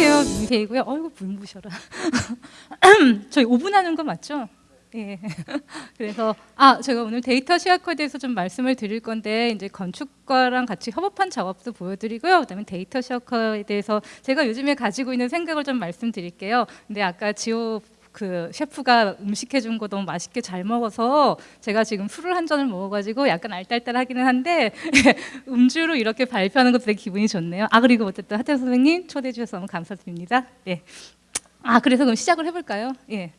안녕하세요. 민세이고요. 어이구 눈부셔라. 저희 5분 하는 거 맞죠? 예. 그래서 아 제가 오늘 데이터 시각화에 대해서 좀 말씀을 드릴 건데 이제 건축과랑 같이 협업한 작업도 보여드리고요. 그다음에 데이터 시각화에 대해서 제가 요즘에 가지고 있는 생각을 좀 말씀드릴게요. 근데 아까 지호 그 셰프가 음식 해준 거 너무 맛있게 잘 먹어서 제가 지금 술을 한 잔을 먹어가지고 약간 알딸딸하기는 한데 음주로 이렇게 발표하는 것도 되게 기분이 좋네요. 아 그리고 어쨌든 하태 선생님 초대해 주셔서 너무 감사드립니다. 예. 아 그래서 그럼 시작을 해볼까요? 예.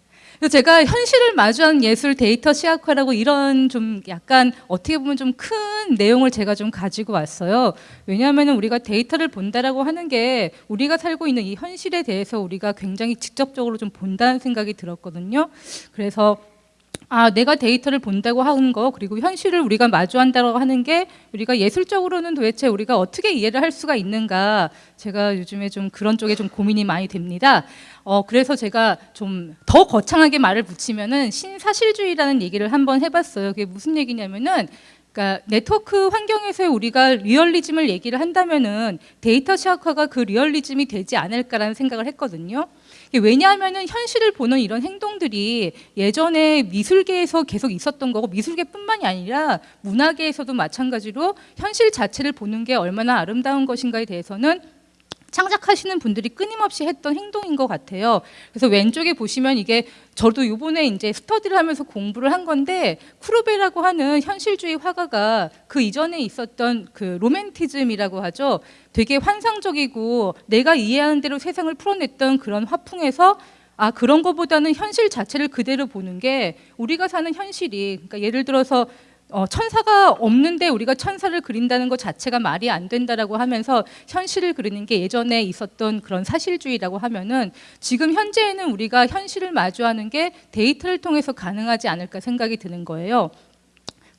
제가 현실을 마주한 예술 데이터 시각화라고 이런 좀 약간 어떻게 보면 좀 큰 내용을 제가 좀 가지고 왔어요. 왜냐하면 우리가 데이터를 본다라고 하는 게 우리가 살고 있는 이 현실에 대해서 우리가 굉장히 직접적으로 좀 본다는 생각이 들었거든요. 그래서 아, 내가 데이터를 본다고 하는 거 그리고 현실을 우리가 마주한다고 하는 게 우리가 예술적으로는 도대체 우리가 어떻게 이해를 할 수가 있는가 제가 요즘에 좀 그런 쪽에 좀 고민이 많이 됩니다. 어, 그래서 제가 좀 더 거창하게 말을 붙이면은 신사실주의라는 얘기를 한번 해봤어요. 그게 무슨 얘기냐면은 그러니까 네트워크 환경에서 우리가 리얼리즘을 얘기를 한다면은 데이터 시각화가 그 리얼리즘이 되지 않을까라는 생각을 했거든요. 왜냐하면은 현실을 보는 이런 행동들이 예전에 미술계에서 계속 있었던 거고 미술계뿐만이 아니라 문화계에서도 마찬가지로 현실 자체를 보는 게 얼마나 아름다운 것인가에 대해서는 창작하시는 분들이 끊임없이 했던 행동인 것 같아요. 그래서 왼쪽에 보시면 이게 저도 요번에 이제 스터디를 하면서 공부를 한 건데 쿠르베라고 하는 현실주의 화가가 그 이전에 있었던 그 로맨티즘이라고 하죠. 되게 환상적이고 내가 이해하는 대로 세상을 풀어냈던 그런 화풍에서 아 그런 것보다는 현실 자체를 그대로 보는 게 우리가 사는 현실이 그러니까 예를 들어서 어, 천사가 없는데 우리가 천사를 그린다는 것 자체가 말이 안 된다라고 하면서 현실을 그리는 게 예전에 있었던 그런 사실주의라고 하면은 지금 현재에는 우리가 현실을 마주하는 게 데이터를 통해서 가능하지 않을까 생각이 드는 거예요.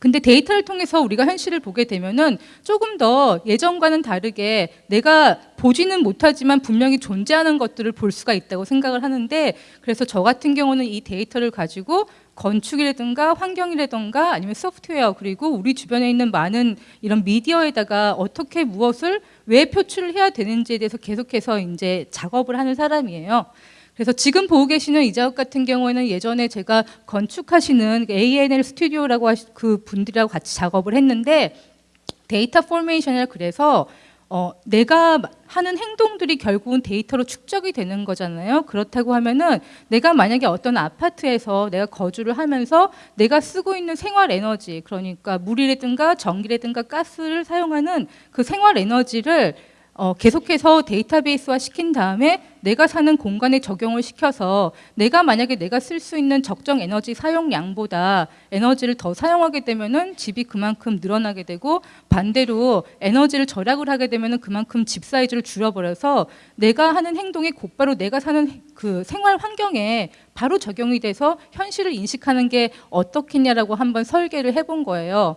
근데 데이터를 통해서 우리가 현실을 보게 되면은 조금 더 예전과는 다르게 내가 보지는 못하지만 분명히 존재하는 것들을 볼 수가 있다고 생각을 하는데 그래서 저 같은 경우는 이 데이터를 가지고 건축이라든가 환경이라든가 아니면 소프트웨어 그리고 우리 주변에 있는 많은 이런 미디어에다가 어떻게 무엇을 왜 표출을 해야 되는지에 대해서 계속해서 이제 작업을 하는 사람이에요. 그래서 지금 보고 계시는 이 작업 같은 경우에는 예전에 제가 건축하시는 ANL 스튜디오라고 그 분들하고 같이 작업을 했는데 data formation이라 그래서 어, 내가 하는 행동들이 결국은 데이터로 축적이 되는 거잖아요. 그렇다고 하면은 내가 만약에 어떤 아파트에서 내가 거주를 하면서 내가 쓰고 있는 생활 에너지, 그러니까 물이라든가 전기라든가 가스를 사용하는 그 생활 에너지를 어, 계속해서 데이터베이스화 시킨 다음에 내가 사는 공간에 적용을 시켜서 내가 만약에 내가 쓸 수 있는 적정 에너지 사용량보다 에너지를 더 사용하게 되면은 집이 그만큼 늘어나게 되고 반대로 에너지를 절약을 하게 되면은 그만큼 집 사이즈를 줄여버려서 내가 하는 행동이 곧바로 내가 사는 그 생활 환경에 바로 적용이 돼서 현실을 인식하는 게 어떻겠냐라고 한번 설계를 해본 거예요.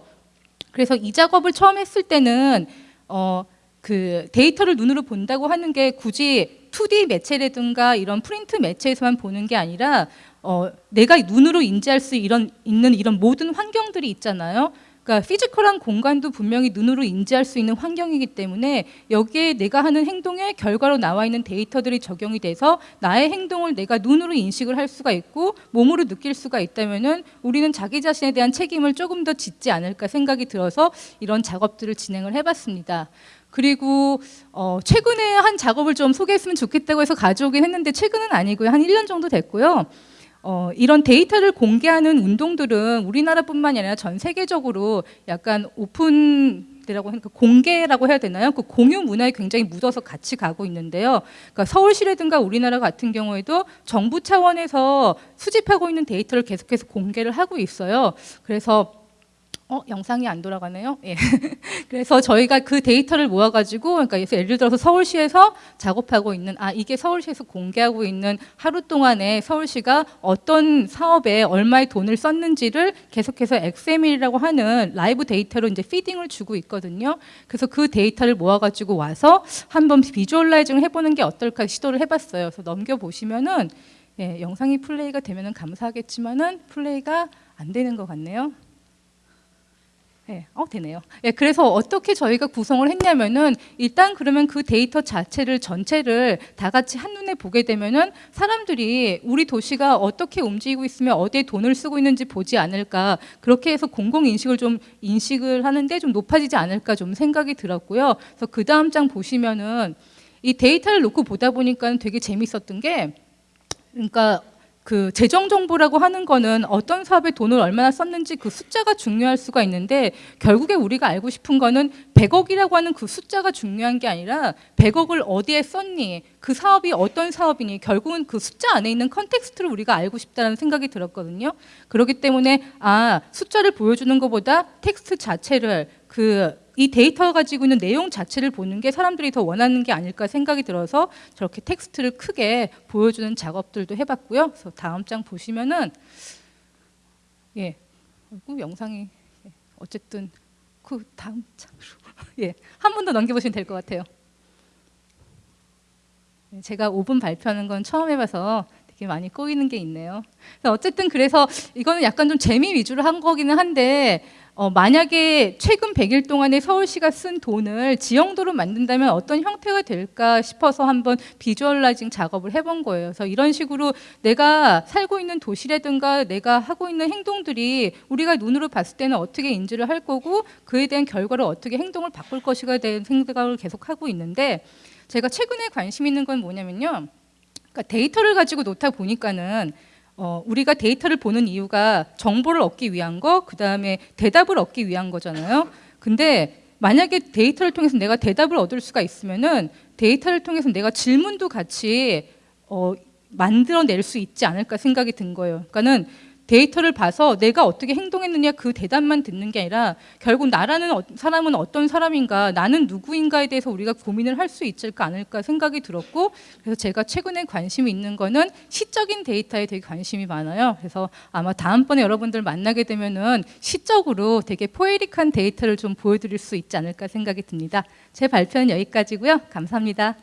그래서 이 작업을 처음 했을 때는 어, 그 데이터를 눈으로 본다고 하는 게 굳이 2D 매체라든가 이런 프린트 매체에서만 보는 게 아니라 어, 내가 눈으로 인지할 수 이런, 있는 이런 모든 환경들이 있잖아요. 그러니까 physical한 공간도 분명히 눈으로 인지할 수 있는 환경이기 때문에 여기에 내가 하는 행동의 결과로 나와 있는 데이터들이 적용이 돼서 나의 행동을 내가 눈으로 인식을 할 수가 있고 몸으로 느낄 수가 있다면은 우리는 자기 자신에 대한 책임을 조금 더 짓지 않을까 생각이 들어서 이런 작업들을 진행을 해봤습니다. 그리고 어, 최근에 한 작업을 좀 소개했으면 좋겠다고 해서 가져오긴 했는데 최근은 아니고요. 한 1년 정도 됐고요. 어, 이런 데이터를 공개하는 운동들은 우리나라뿐만이 아니라 전 세계적으로 약간 오픈 라고 하니까 공개라고 해야 되나요? 그 공유 문화에 굉장히 묻어서 같이 가고 있는데요. 그러니까 서울시라든가 우리나라 같은 경우에도 정부 차원에서 수집하고 있는 데이터를 계속해서 공개를 하고 있어요. 그래서 어, 영상이 안 돌아가네요. 예. 그래서 저희가 그 데이터를 모아가지고, 그러니까 예를 들어서 서울시에서 작업하고 있는, 아, 이게 서울시에서 공개하고 있는 하루 동안에 서울시가 어떤 사업에 얼마의 돈을 썼는지를 계속해서 XML이라고 하는 live data로 이제 feeding을 주고 있거든요. 그래서 그 데이터를 모아가지고 와서 한번 visualizing을 해보는 게 어떨까 시도를 해봤어요. 그래서 넘겨 보시면은, 예, 영상이 플레이가 되면은 감사하겠지만은 플레이가 안 되는 것 같네요. 예, 어 되네요. 예, 그래서 어떻게 저희가 구성을 했냐면은 일단 그러면 그 데이터 자체를 전체를 다 같이 한눈에 보게 되면은 사람들이 우리 도시가 어떻게 움직이고 있으면 어디에 돈을 쓰고 있는지 보지 않을까 그렇게 해서 공공 인식을 좀 인식을 하는데 좀 높아지지 않을까 좀 생각이 들었고요. 그래서 그 다음 장 보시면은 이 데이터를 놓고 보다 보니까 되게 재밌었던 게 그러니까 그 재정 정보라고 하는 거는 어떤 사업에 돈을 얼마나 썼는지 그 숫자가 중요할 수가 있는데 결국에 우리가 알고 싶은 거는 100억이라고 하는 그 숫자가 중요한 게 아니라 100억을 어디에 썼니 그 사업이 어떤 사업이니 결국은 그 숫자 안에 있는 context를 우리가 알고 싶다는 생각이 들었거든요. 그렇기 때문에 아 숫자를 보여주는 것보다 텍스트 자체를 그 이 데이터 가지고 있는 내용 자체를 보는 게 사람들이 더 원하는 게 아닐까 생각이 들어서 저렇게 텍스트를 크게 보여주는 작업들도 해봤고요. 그래서 다음 장 보시면은 예, 영상이 예, 어쨌든 그 다음 장으로 예 한 번 더 넘겨보시면 될 것 같아요. 네, 제가 5분 발표하는 건 처음 해봐서 되게 많이 꼬이는 게 있네요. 어쨌든 그래서 이거는 약간 좀 재미 위주로 한 거기는 한데 어, 만약에 최근 100일 동안에 서울시가 쓴 돈을 지형도로 만든다면 어떤 형태가 될까 싶어서 한번 비주얼라이징 작업을 해본 거예요. 그래서 이런 식으로 내가 살고 있는 도시라든가 내가 하고 있는 행동들이 우리가 눈으로 봤을 때는 어떻게 인지를 할 거고 그에 대한 결과를 어떻게 행동을 바꿀 것이가 대한 생각을 계속 하고 있는데 제가 최근에 관심 있는 건 뭐냐면요. 그러니까 데이터를 가지고 놓다 보니까는 어, 우리가 데이터를 보는 이유가 정보를 얻기 위한 거, 그 다음에 대답을 얻기 위한 거잖아요. 근데 만약에 데이터를 통해서 내가 대답을 얻을 수가 있으면은 데이터를 통해서 내가 질문도 같이 어, 만들어낼 수 있지 않을까 생각이 든 거예요. 그러니까는 데이터를 봐서 내가 어떻게 행동했느냐 그 대답만 듣는 게 아니라 결국 나라는 어, 사람은 어떤 사람인가 나는 누구인가에 대해서 우리가 고민을 할 수 있을까 않을까 생각이 들었고 그래서 제가 최근에 관심이 있는 거는 시적인 데이터에 되게 관심이 많아요. 그래서 아마 다음번에 여러분들 만나게 되면은 시적으로 되게 포에릭한 데이터를 좀 보여드릴 수 있지 않을까 생각이 듭니다. 제 발표는 여기까지고요. 감사합니다